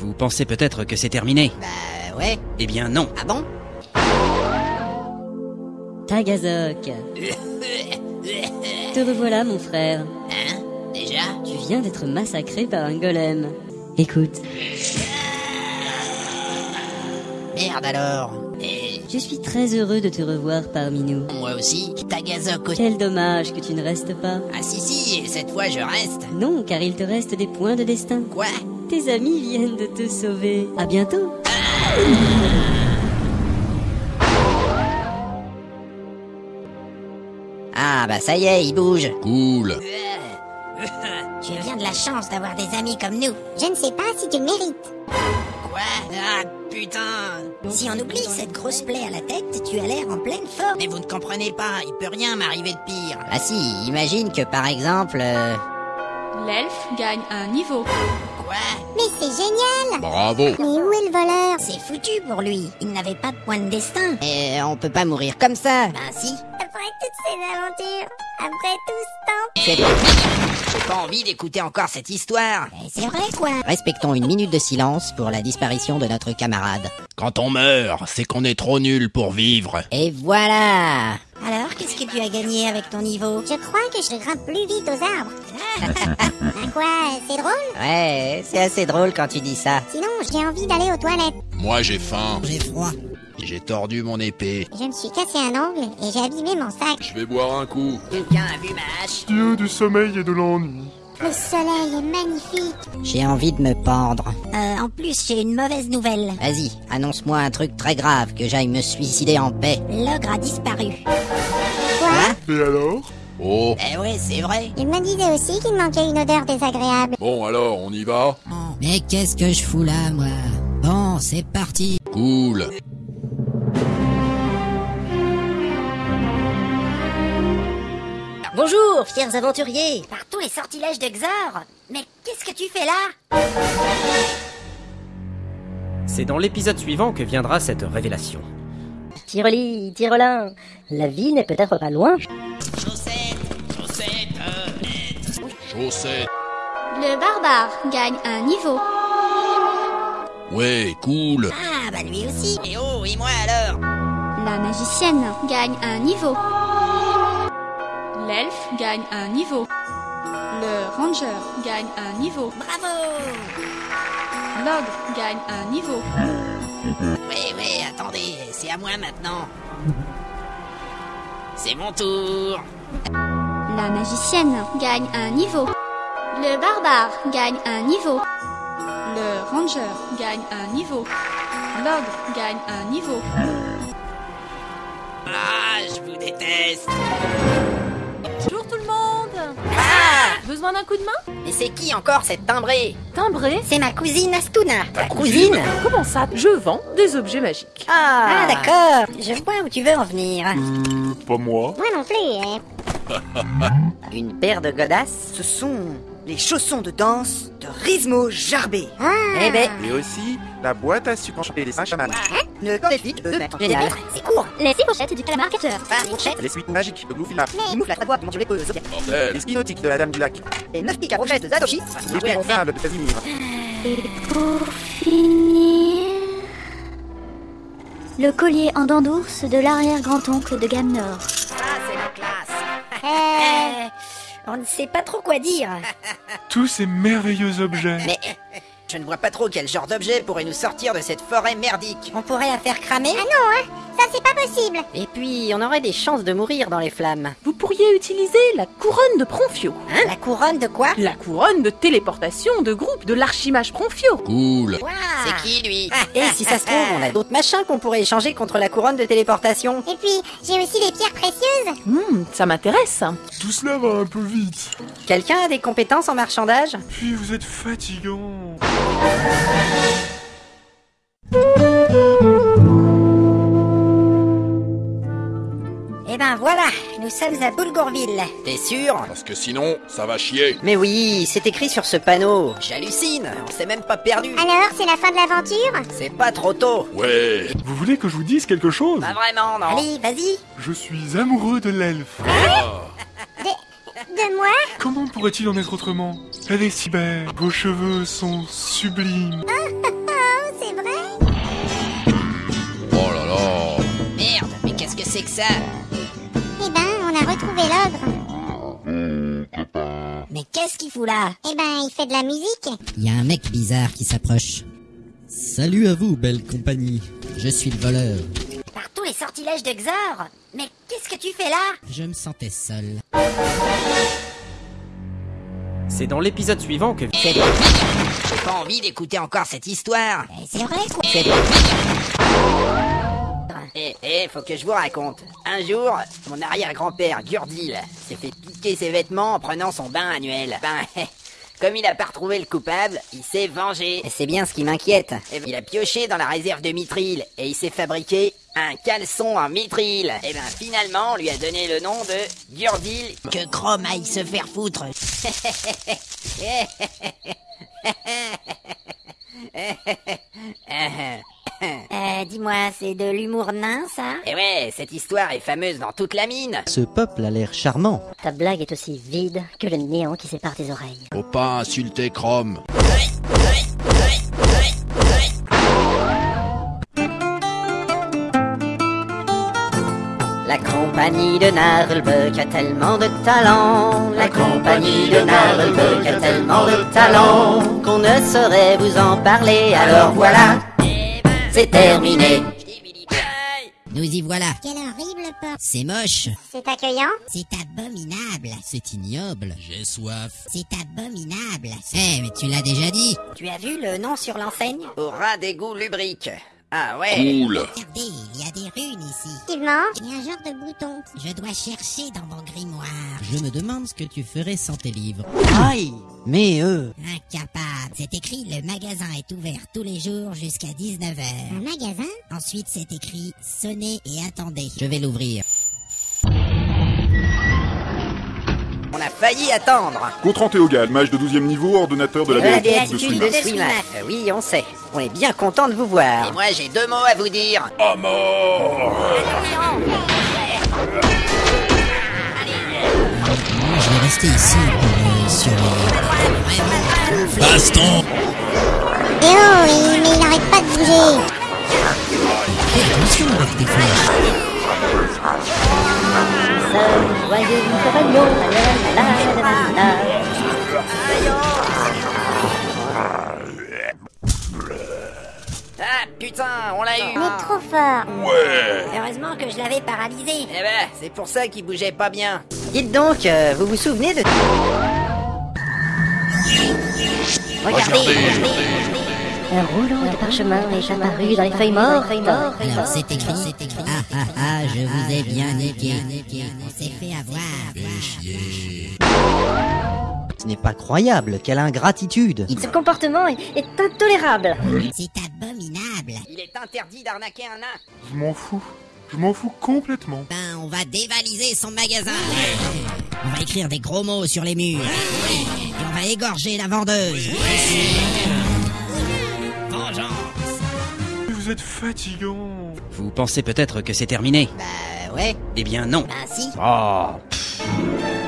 Vous pensez peut-être que c'est terminé Bah ouais. Eh bien non. Ah bon Tagazok. Te revoilà, mon frère. Hein Déjà Tu viens d'être massacré par un golem. Écoute, Merde alors. Et je suis très heureux de te revoir parmi nous. moi aussi, Tagazok aussi. Quel dommage que tu ne restes pas. Ah si si, et cette fois je reste. Non, car il te reste des points de destin. Quoi? Tes amis viennent de te sauver. À bientôt. Ah bah ça y est, il bouge. Cool. Tu as bien de la chance d'avoir des amis comme nous. Je ne sais pas si tu le mérites. Quoi? Ah putain Si on oublie cette grosse plaie à la tête, tu as l'air en pleine forme. Mais vous ne comprenez pas, il peut rien m'arriver de pire. Ah si, imagine que par exemple... euh, L'elfe gagne un niveau. Quoi Mais c'est génial Bravo. Mais où est le voleur C'est foutu pour lui. Il n'avait pas de point de destin. Et on peut pas mourir comme ça. Ben si. Après toutes ces aventures, après tout ce temps... C'est. J'ai pas envie d'écouter encore cette histoire. C'est vrai quoi Respectons une minute de silence pour la disparition de notre camarade. Quand on meurt, c'est qu'on est trop nul pour vivre. Et voilà Alors, qu'est-ce que tu as gagné avec ton niveau? Je crois que je grimpe plus vite aux arbres. Quoi, c'est drôle? Ouais, c'est assez drôle quand tu dis ça. Sinon, j'ai envie d'aller aux toilettes. Moi j'ai faim. J'ai froid. J'ai tordu mon épée. Je me suis cassé un ongle et j'ai abîmé mon sac. Je vais boire un coup. Quelqu'un a vu ma hache Dieu du sommeil et de l'ennui. Le soleil est magnifique. J'ai envie de me pendre. Euh, en plus, j'ai une mauvaise nouvelle. Vas-y, annonce-moi un truc très grave, que j'aille me suicider en paix. L'ogre a disparu. Quoi Et alors? Oh. Eh ouais, c'est vrai. Il me disait aussi qu'il manquait une odeur désagréable. Bon alors, on y va? Mais qu'est-ce que je fous là, moi? Bon, c'est parti. Cool. Bonjour, fiers aventuriers Par tous les sortilèges de Xor Mais qu'est-ce que tu fais là? C'est dans l'épisode suivant que viendra cette révélation. Tireli, Tirelin, la vie n'est peut-être pas loin. Le barbare gagne un niveau. Ouais, cool. Ah, bah lui aussi Et oh, et moi alors? La magicienne gagne un niveau. L'elfe gagne un niveau. Le ranger gagne un niveau. Bravo L'ogre gagne un niveau. Oui, oui, attendez, c'est à moi maintenant. C'est mon tour La magicienne gagne un niveau. Le barbare gagne un niveau. Le ranger gagne un niveau. L'ogre gagne un niveau. Ah, je vous déteste Bonjour tout le monde Ah Besoin d'un coup de main? Mais c'est qui encore cette timbrée? Timbré C'est ma cousine Astuna. Ta cousine? Comment ça? Je vends des objets magiques. Ah, d'accord Je vois où tu veux en venir. Pas moi. Moi non plus, hein. Une paire de godasses Ce sont les chaussons de danse de Rizmo Jarbé. Eh ben, Et aussi la boîte à sucre enchanté des cinq chamans. Une cornéfique de mètres. génial C'est court. Les six pochettes du calamar-catcheur. Les suites magiques de Gloufila. Les moufles à trois boîtes Zodiac. Bordel. Les skinotiques de la Dame du Lac. Les neuf pics à de Zadoshi. Les ouais, gonflables de Casimir. Le collier en dents d'ours de l'arrière-grand-oncle de Gamnor. Euh, On ne sait pas trop quoi dire Tous ces merveilleux objets. Mais je ne vois pas trop quel genre d'objet pourrait nous sortir de cette forêt merdique. On pourrait la faire cramer? Ah non, hein. Ça, c'est pas possible. Et puis, on aurait des chances de mourir dans les flammes. Vous pourriez utiliser la couronne de Pronfio. Hein La couronne de quoi? La couronne de téléportation de groupe de l'archimage Pronfio. Cool. C'est qui lui? Et si ça se trouve, on a d'autres machins qu'on pourrait échanger contre la couronne de téléportation. Et puis, j'ai aussi des pierres précieuses. Hmm, ça m'intéresse. Tout cela va un peu vite. Quelqu'un a des compétences en marchandage? Puis vous êtes fatigant. Eh ben voilà, nous sommes à Boulgourville. T'es sûr Parce que sinon, ça va chier. Mais oui, c'est écrit sur ce panneau. J'hallucine, on s'est même pas perdu. Alors, c'est la fin de l'aventure C'est pas trop tôt. Ouais. Vous voulez que je vous dise quelque chose Pas vraiment, non. Allez, vas-y. Je suis amoureux de l'elfe. De moi Comment pourrait-il en être autrement Elle est si belle. Vos cheveux sont sublimes. vrai Oh là là Merde, mais qu'est-ce que c'est que ça a retrouvé l'ogre. Mais qu'est-ce qu'il fout là? Eh ben, il fait de la musique. Il y a un mec bizarre qui s'approche. Salut à vous, belle compagnie. Je suis le voleur. Par tous les sortilèges de Xor Mais qu'est-ce que tu fais là? Je me sentais seul. C'est dans l'épisode suivant que... C'est J'ai pas envie d'écouter encore cette histoire. C'est vrai quoi C'est Eh, eh, faut que je vous raconte. Un jour, mon arrière-grand-père, Gurdil, s'est fait piquer ses vêtements en prenant son bain annuel. Ben, comme il a pas retrouvé le coupable, il s'est vengé. C'est bien ce qui m'inquiète. Eh ben, Il a pioché dans la réserve de mithril et il s'est fabriqué un caleçon en mithril. Et ben, finalement, on lui a donné le nom de Gurdil. Que Chrome aille se faire foutre. C'est de l'humour nain ça Et ouais, cette histoire est fameuse dans toute la mine. Ce peuple a l'air charmant. Ta blague est aussi vide que le néant qui sépare tes oreilles. Faut pas insulter Chrome. La compagnie de Narlbeck a tellement de talent. La compagnie de Narlbeck a tellement de talent qu'on ne saurait vous en parler. Alors voilà, c'est terminé. Nous y voilà. Quelle horrible porte. C'est moche. C'est accueillant C'est abominable. C'est ignoble. J'ai soif. C'est abominable. Eh, mais tu l'as déjà dit. Tu as vu le nom sur l'enseigne? Au ras d'égout lubrique. Ah ouais. Cool. Regardez, il y a des runes ici. Effectivement, il y a un genre de bouton. Je dois chercher dans mon grimoire. Je me demande ce que tu ferais sans tes livres. Aïe Mais eux Incapable. C'est écrit le magasin est ouvert tous les jours jusqu'à 19h. Un magasin Ensuite, c'est écrit sonnez et attendez. Je vais l'ouvrir. On a failli attendre. Gontran Théogal, mage de 12e niveau, ordonnateur de la béatitude de béatitude Swimat. de Swimat. Euh, Oui, on sait. On est bien content de vous voir. Et moi, j'ai deux mots à vous dire. À mort Je vais rester ici pour surveiller. Baston Eh oh, il- mais il arrête pas de bouger. Fais attention avec tes flèches. Joyeux compagnon, on l'a eu. Est trop fort. Ouais Heureusement que je l'avais paralysé. Eh ben, c'est pour ça qu'il bougeait pas bien. Dites donc, euh, vous vous souvenez de... Regardez, regardez. Un rouleau de parchemin est apparu dans les feuilles mortes. Alors c'est écrit, c'est écrit. Ah ah ah, je vous ai bien niqué. On s'est fait avoir. Ce n'est pas croyable, quelle ingratitude Ce comportement est, est intolérable. C'est abominable. Est interdit d'arnaquer un nain. Je m'en fous. Je m'en fous complètement. Ben, on va dévaliser son magasin. On va écrire des gros mots sur les murs. Et on va égorger la vendeuse. Vengeance. Vous êtes fatigant. Vous pensez peut-être que c'est terminé Bah ouais. Eh bien non. Bah si. Oh, pff.